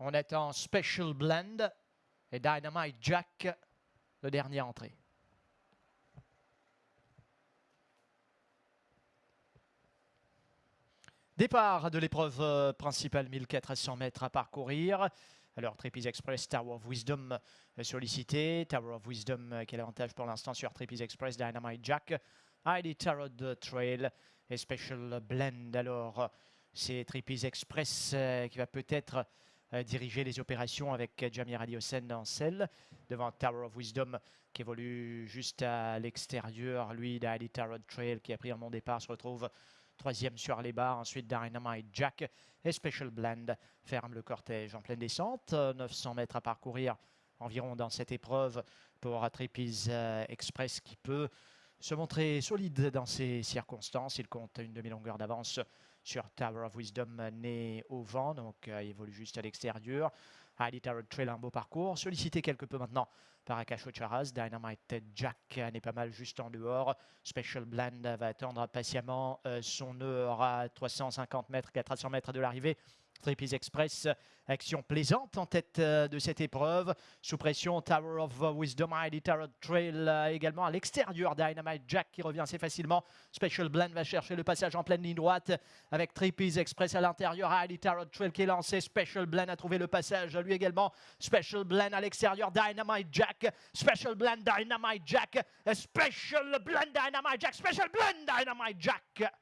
On est en Special Blend et Dynamite Jack, le dernier entrée. Départ de l'épreuve euh, principale, 1400 mètres à parcourir. Alors, Trapeze Express, Tower of Wisdom euh, sollicité. Tower of Wisdom, euh, quel avantage pour l'instant sur Trapeze Express, Dynamite Jack. ID Tarot Trail et Special Blend. Alors, c'est Trapeze Express qui va peut-être diriger les opérations avec Jamir Adiosen en selle. Devant Tower of Wisdom qui évolue juste à l'extérieur. Lui, ID Tarot Trail qui a pris un bon départ se retrouve Troisième sur les barres, ensuite Dynamite Jack et Special Blend ferme le cortège en pleine descente. 900 mètres à parcourir environ dans cette épreuve pour Trapeze euh, Express qui peut se montrer solide dans ces circonstances. Il compte une demi-longueur d'avance sur Tower of Wisdom né au vent, donc euh, il évolue juste à l'extérieur. Highly Tarot Trail, un beau parcours. Sollicité quelque peu maintenant par Akash Charaz. Dynamite Jack n'est pas mal juste en dehors. Special Blend va attendre patiemment euh, son heure à 350 mètres, 400 mètres de l'arrivée. Trapeze Express, action plaisante en tête euh, de cette épreuve. Sous pression, Tower of Wisdom, ID Tarot Trail euh, également à l'extérieur. Dynamite Jack qui revient assez facilement. Special Blend va chercher le passage en pleine ligne droite avec Trapeze Express à l'intérieur. ID Tarot Trail qui est lancé. Special Blend a trouvé le passage lui également. Special Blend à l'extérieur. Dynamite Jack. Special Blend, Dynamite Jack. Special Blend, Dynamite Jack. Special Blend, Dynamite Jack.